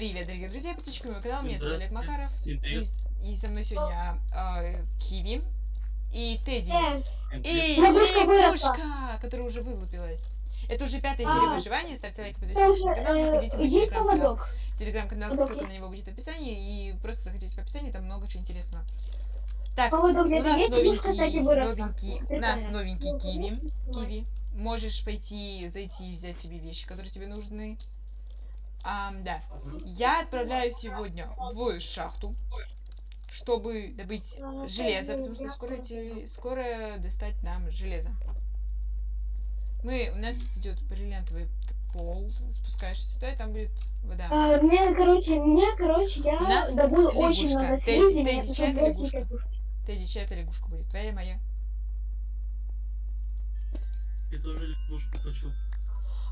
привет, дорогие друзья, подписчики моего канала, меня зовут Олег. Макаров. И, и со мной сегодня э, Киви и Тедди. Э, И. Лягушка которая уже вылупилась. Это уже пятая А. серия выживания. Ставьте лайк, подписывайтесь на канал, э, заходите в мой есть телеграм-канал. Телеграм-канал, ссылка на него будет в описании. И просто заходите в описание, там много чего интересного. Так, Поводок у нас новенький, новенький, у нас новенький Киви. Киви, можешь пойти, зайти и взять себе вещи, которые тебе нужны. Ам, да. Я отправляюсь сегодня в шахту, чтобы добыть А, железо, пойду, потому что скоро, эти- скоро достать нам железо. Мы, у нас тут идет бриллиантовый пол, спускаешься сюда, и там будет вода. А, мне, короче, мне, короче, я У нас добыл очень лягушка. много Тедди- слизи, Тедди, чья это лягушка? лягушку. Тедди, чья эта лягушка будет? Твоя, моя? Я тоже лягушку хочу.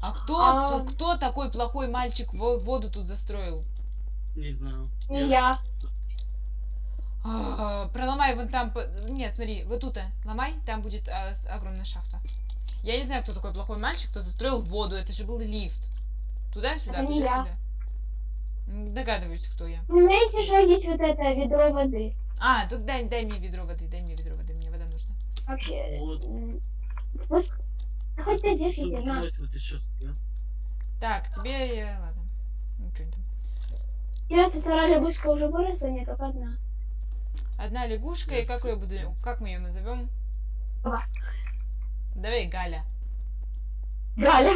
А кто, А. кто такой плохой мальчик во- воду тут застроил? Не знаю. Не я. А, Проломай вон там. по- Нет, смотри, вот тут а, ломай, там будет а, огромная шахта. Я не знаю, кто такой плохой мальчик, кто застроил воду. Это же был лифт. Туда-сюда, туда-сюда. Догадываюсь, кто я. У меня есть еще есть вот это ведро воды. А, тут дай, дай мне ведро воды, дай мне ведро воды, мне вода нужна. Вообще. Вот. Да Хоть ты на. сейчас, да? Так, тебе я. Ладно. Ничего не там. Сейчас вторая лягушка уже выросла, не только одна. Одна лягушка, и как я буду. Как мы ее назовем? Давай Галя. Галя.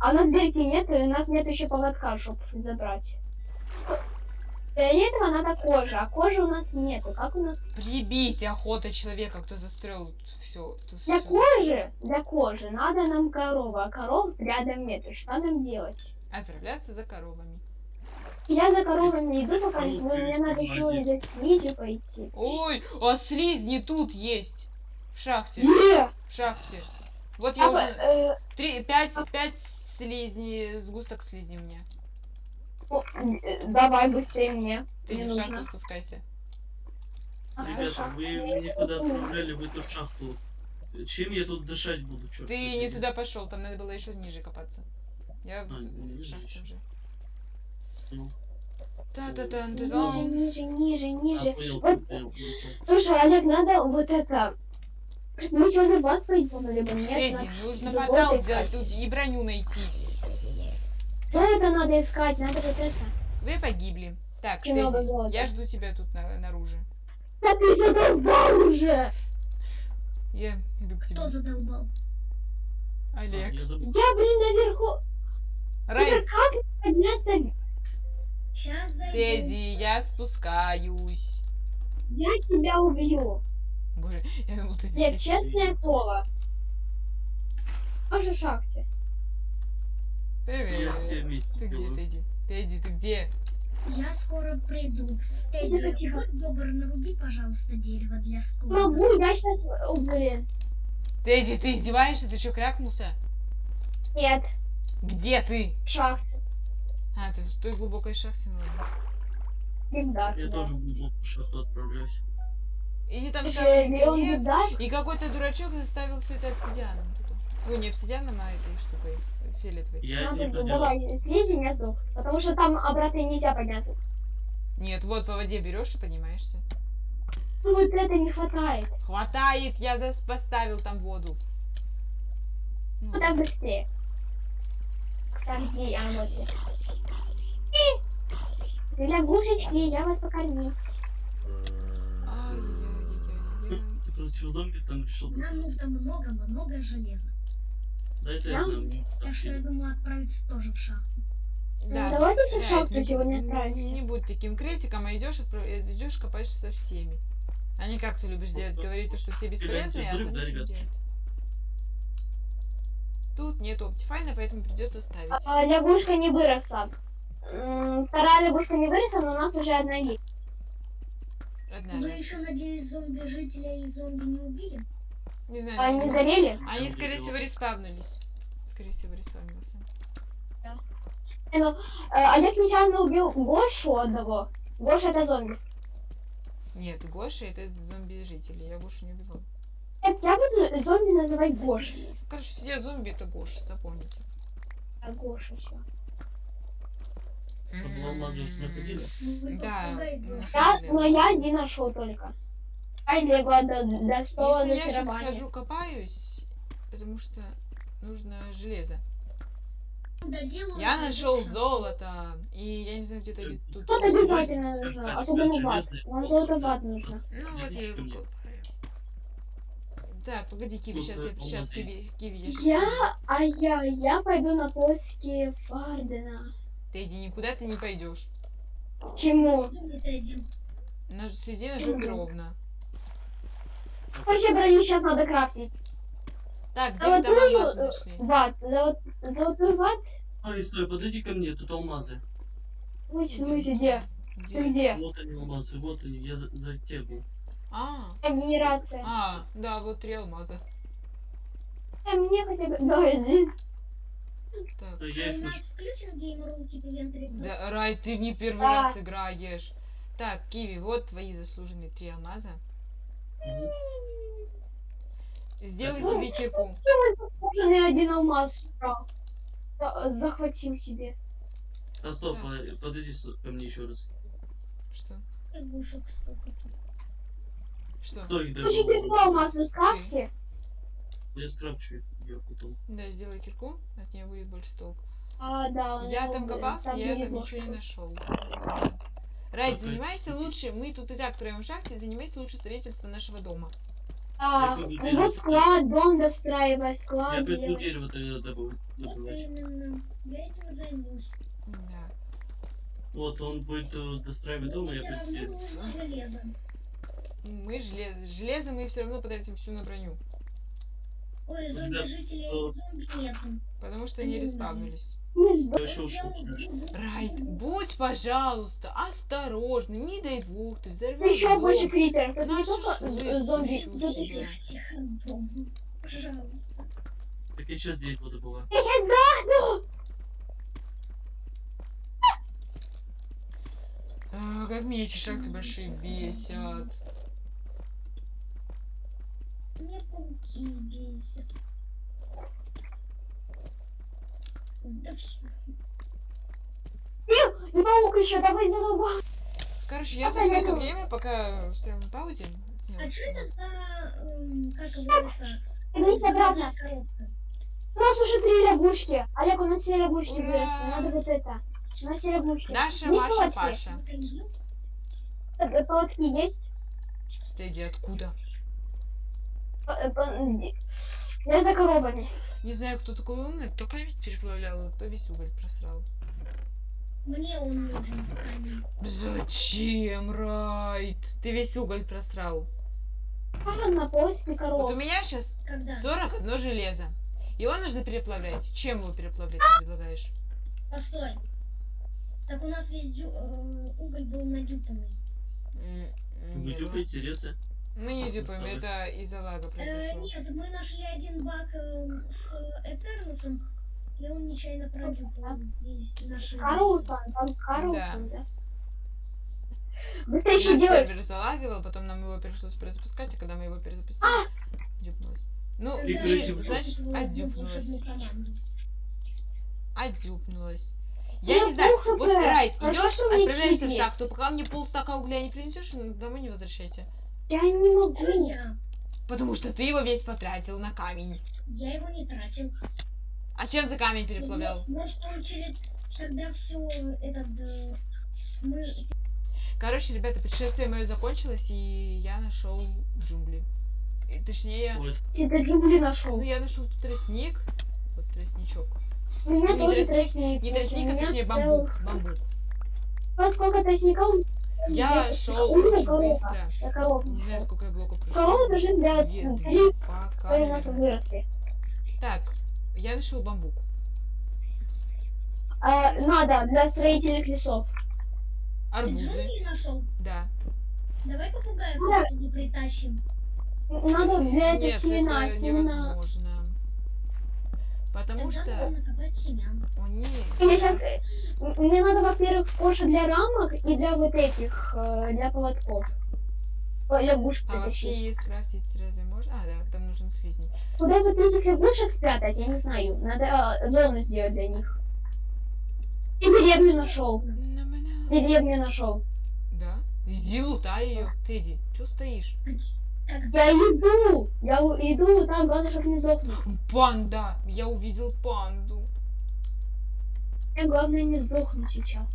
А у нас дырки нет, и у нас нет еще поводка, чтобы забрать. Для этого надо кожа, а кожи у нас нету. Как у нас? Прибить охота человека, кто застроил все. Для кожи, для кожи надо нам корова, а коров рядом нету. Что нам делать? Отправляться за коровами. Я за коровами иду, пока но мне надо еще и за слизи пойти. Ой, а слизни тут есть. В шахте. Где? В шахте. Вот я А, уже... э, Три, пять, пять слизней, сгусток слизни у меня. Э, давай быстрее мне. Ты Мне иди в шахту спускайся. А, Ребята, вы меня куда отправляли в эту шахту? Чем я тут дышать буду, черт Ты не туда пошел, там надо было еще ниже копаться. Я в, А, в ниже шахте уже. Ну, Та-та-тан, Ниже, та-дам. ниже, ниже, а, ниже. понял, Вот. понял. Слушай, Олег, надо вот это... Мы сегодня в ад пойдем, либо нет? Надо- нужно портал сделать тут и броню найти. Что это надо искать? Надо вот это. Вы погибли. Так, Тедди, я жду тебя тут на, наружу. Да ты задолбал уже! Я иду к тебе. Кто задолбал? А, Олег. я забыл. Я, блин, наверху. Рай, Теперь как подняться? Сейчас зайду. Тедди, я спускаюсь. Я тебя убью. Боже, я думал, ты Нет, честное слово. Тоже шахте. Привет. Я всеми Ты где. Тедди? Тедди, ты где? Я скоро приду. Тедди, Тихо, тихо. будь добр, наруби, пожалуйста, дерево для склада. Могу, я сейчас... Блин. Тедди, ты издеваешься? Ты что, крякнулся? Нет, Где ты? шахте. А, ты в той глубокой шахте, ну ладно. Всегда. Я да. тоже в глубокую шахту отправляюсь. Иди там в. Беда, И какой-то дурачок заставил все это обсидианом. Ну, не обсидианом, а этой штукой э, фиолетовой. Я не надо, поделал. давай, слези, я сдох. Потому что там обратно нельзя подняться. Нет, вот по воде берешь и поднимаешься. Ну вот это не хватает. Хватает, я зас поставил там воду. Ну, Ну так быстрее. Кстати, где я вот я. Ты лягушечки, я вас покормить. Ай-яй-яй-яй-яй. Ты против зомби там решил Нам нужно много-много железа. Да это я знаю. Так что я думаю отправиться тоже в шахту. Да. Давайте все в шахту не- сегодня не- отправимся. Не будь таким критиком, а идешь, отправ- идешь копаешь со всеми. А не как ты любишь делать, говорить, то, что все бесполезные, а да, не ребят? Тут нет оптифайна, поэтому придется ставить. А, лягушка не выросла. М, Вторая лягушка не выросла, но у нас уже одна есть. Одна. Вы еще, надеюсь, зомби-жителя и зомби не убили? Не знаю. Они наверное. сгорели? Они, скорее всего, респавнулись. Скорее всего, респавнился. Э, ну, э, Олег нечаянно убил Гошу одного. Гоша это зомби. Нет, Гоша это зомби-жители. Я Гошу не убивал. Нет, я буду зомби называть Гош. Короче, все зомби это Гоша, запомните. А Гоша все. Да, Гоша. Да, но я один нашел только. Ай, легла до, до стола Если я сейчас хожу копаюсь, потому что нужно железо. Я нашел золото, и я не знаю, где-то ли тут. Тут Ой, обязательно нужно, особенно железный ват. Нам блок, золото ват нужно. Ну вот я его копаю. Так, погоди, Киви, Тут, сейчас я сейчас. Киви, Киви, я Я, пойду. а я, я пойду на поиски Фардена. Ты иди, никуда ты не пойдешь. Чему? Сиди на жопе ровно. Короче, броню сейчас надо крафтить. Так, где вы там алмазы э, нашли? Ват, золот- золотой ват. Ай, стой, подойди ко мне, тут алмазы. Ой, в смысле, где? Ты где? Вот они алмазы, вот они, я за, за тегу. А, А, Генерация. а, да, вот три алмаза. А мне хотя бы... Да, один. Так. А я у нас включен геймрул Кипивентри? Да, Рай, ты не первый Да. раз играешь. Так, Киви, вот твои заслуженные три алмаза. Сделай Спасибо. себе кирку. Кожаный один алмаз убрал. За- Захватил себе. А стоп, а, подойди ко мне еще раз. Что? Игушек сколько тут. Что? Кто их добыл? кирку алмазную скрафти. Я скрафчу их, я потом. Да, сделай кирку, от нее будет больше толк. А, да. Я ну, там копался, я там ничего не нашел. Райт, занимайся лучше, мы тут и так втроем в шахте, занимайся лучше строительством нашего дома. А, Я пойду вот склад, дом достраивай, Я склад пойду делай. дерево тогда добывать. Я этим займусь. Да. Вот, он будет э, достраивать дом, а я пойду дерево. железо. Мы железо. Железо мы все равно потратим всю на броню. Ой, зомби-жителей зомби нету. Потому что они респавнились. Еще. Райт, будь, пожалуйста, осторожный, не дай бог, ты взорвешь Еще дом. больше критеров. Тут не Наш зомби. еще-. Пожалуйста. Так я сейчас дерево добываю. Я сейчас сдохну! А, как меня эти шахты большие бесят. Пауки бесят. Да все. И паук еще, давай задолбал. Короче, я за Ага, все это время, пока стоял на паузе, сняла А что это за... эм, как его это? Вернись обратно. У нас уже три рябушки. Олег, у нас все рябушки Ура! выросли. Надо вот это. У нас все рябушки. Наша Есть Маша палатки? Паша. Интервью? Э, Палатки есть? Ты иди откуда? Я за коробами. Не знаю, кто такой умный, кто камень переплавлял, а кто весь уголь просрал. Мне он нужен. камень. Зачем, Райт? Ты весь уголь просрал. А, на поиске Вот коров. у меня сейчас Когда? 41 железо. Его нужно переплавлять. Чем его переплавлять ты предлагаешь? Постой. Так у нас весь дю- э, уголь был надюпанный. Не дюпаете ресы? Мы не А, дюпаем, представляю. это из-за лага Э, произошло. нет, мы нашли один баг э, с Этерносом, и он нечаянно продюпал весь наши весы. Карлсон, там Карлсон, да. Быстрее нас еще делай. сервер залагивал, потом нам его пришлось перезапускать, и когда мы его перезапустили, дюпнулось. Ну, видишь, значит, отдюпнулось. Отдюпнулось. Я Я не знаю, вот. Райт, А идешь, отправляешься в шахту, пока мне полстака угля не принесешь, домой не возвращайся. Я не могу. Потому что ты его весь потратил на камень. Я его не тратил. А чем ты камень переплавлял? Может, он через... Когда все этот... э, Мы... Короче, ребята, путешествие мое закончилось, и я нашел джунгли. И, точнее, Вот. Ты джунгли нашел. ну я нашел тут тростник. Вот тростничок. У меня не тоже тростник, тростник. Не тростник, а точнее бамбук. Бамбук. Ну, сколько тростников? Я шел очень быстро. Не знаю, сколько я блоков прошел. Две, три, пока, которые у нас наверное. выросли. Так, я нашел бамбук. А, надо для строительных лесов. Ты Арбузы. Да. Давай попугаев Да. притащим. Надо для этого Нет, семена. это семена. невозможно. Потому Тогда что надо накопать семян. щас- м- Мне надо, во-первых, кожа для рамок и для вот этих, э, для поводков. Ой, Лягушек А притащить. вообще скрафтить разве можно? А, да, там нужен слизни. Куда вот этих лягушек спрятать, я не знаю. Надо э, зону сделать для них. Я деревню нашел. Деревню нашел. Да? Иди лутай ее. Ты иди. Че стоишь? Я иду. Я иду, там главное, чтобы не сдохнуть. Панда! Я увидел панду. Мне главное не сдохнуть сейчас.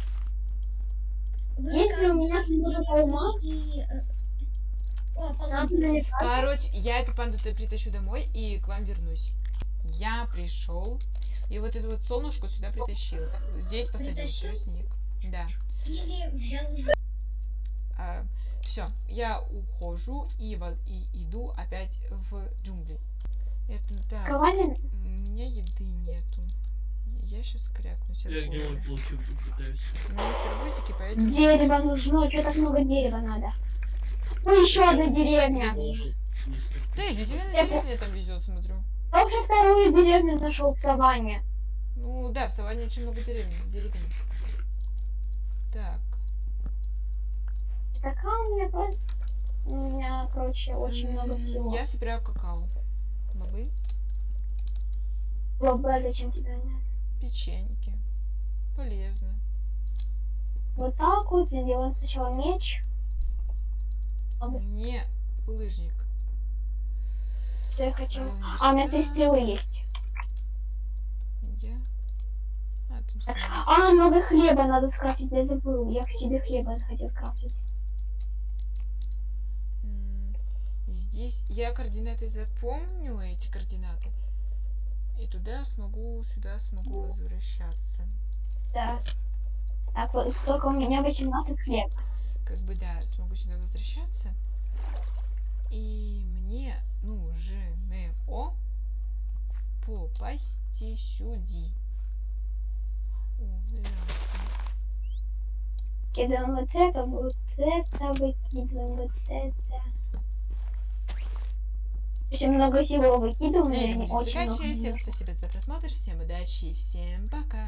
вы Если у меня много и... э, О, надо поломка. налетать. Короче, я эту панду притащу домой и к вам вернусь. Я пришел и вот эту вот солнышко сюда притащил. Здесь посадил тростник. Да. Или взял из- все, я ухожу и, во- и иду опять в джунгли. Это так. Ковалин, У меня еды нету. Я сейчас крякнусь. Я получил, тут пытаюсь. У меня есть арбузики, поэтому... дерево нужно. Что так много дерева надо? Ой, еще одна деревня. Да, иди, тебе на деревне там везет, смотрю. Я уже вторую деревню нашел в саванне. Ну да, в Саванне очень много деревень. деревень. Так. Такая у меня просто... У меня, короче, очень много всего. Я собираю какао. Бобы, Баба, зачем тебе она? печеньки. Полезно. Вот так вот сделаем сначала меч. Бабы, Мне булыжник. Что я хочу? Делаем А, у меня три стрелы есть. Я... А, самолет. А, много хлеба надо скрафтить, я забыл. Я к себе хлеба хотел скрафтить. Здесь я координаты запомню, эти координаты. И туда смогу, сюда смогу возвращаться. Да. Так, вот только у меня 18 хлеба. Как бы, да, смогу сюда возвращаться. И мне нужно попасть сюда. О. Кидаем вот это, вот это, выкидываем вот это. Очень много всего заканчивать. Всем спасибо за просмотр, всем удачи и всем пока.